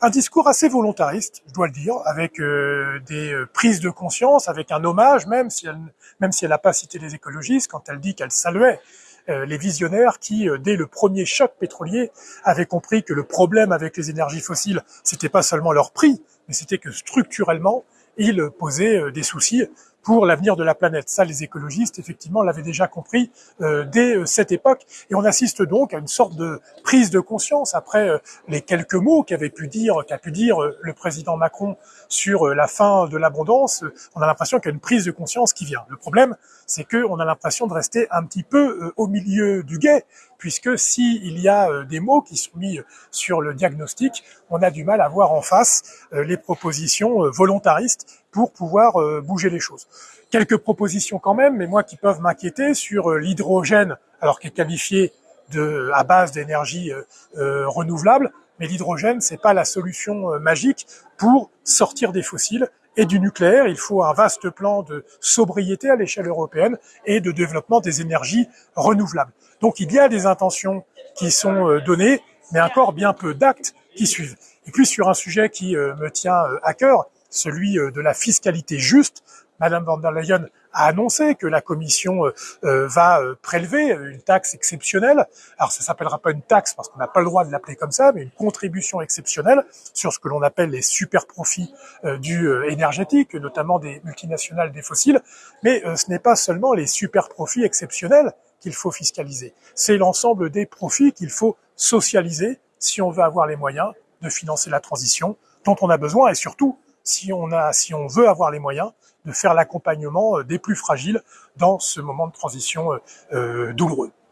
un discours assez volontariste, je dois le dire, avec euh, des euh, prises de conscience, avec un hommage, même si elle n'a pas cité les écologistes, quand elle dit qu'elle saluait euh, les visionnaires qui, dès le premier choc pétrolier, avaient compris que le problème avec les énergies fossiles, c'était pas seulement leur prix, mais c'était que structurellement, ils posaient des soucis pour l'avenir de la planète. Ça, les écologistes, effectivement, l'avaient déjà compris euh, dès euh, cette époque. Et on assiste donc à une sorte de prise de conscience après euh, les quelques mots qu'avait pu dire, qu'a pu dire le président Macron sur la fin de l'abondance. On a l'impression qu'il y a une prise de conscience qui vient. Le problème, c'est qu'on a l'impression de rester un petit peu au milieu du guet, puisque s'il y a des mots qui sont mis sur le diagnostic, on a du mal à voir en face les propositions volontaristes pour pouvoir euh, bouger les choses. Quelques propositions quand même, mais moi qui peuvent m'inquiéter sur euh, l'hydrogène, alors qu'il est qualifié de à base d'énergie euh, renouvelable, mais l'hydrogène c'est pas la solution magique pour sortir des fossiles et du nucléaire. Il faut un vaste plan de sobriété à l'échelle européenne et de développement des énergies renouvelables. Donc il y a des intentions qui sont données, mais encore bien peu d'actes qui suivent. Et puis sur un sujet qui me tient à cœur, celui euh, de la fiscalité juste. Madame van der Leyen a annoncé que la Commission euh, euh, va prélever une taxe exceptionnelle. Alors ça s'appellera pas une taxe parce qu'on n'a pas le droit de l'appeler comme ça, mais une contribution exceptionnelle sur ce que l'on appelle les super profits du énergétique, notamment des multinationales des fossiles. Mais ce n'est pas seulement les super profits exceptionnels qu'il faut fiscaliser, c'est l'ensemble des profits qu'il faut socialiser si on veut avoir les moyens de financer la transition dont on a besoin et surtout si on a, si on veut avoir les moyens de faire l'accompagnement euh, des plus fragiles dans ce moment de transition euh, euh, douloureux.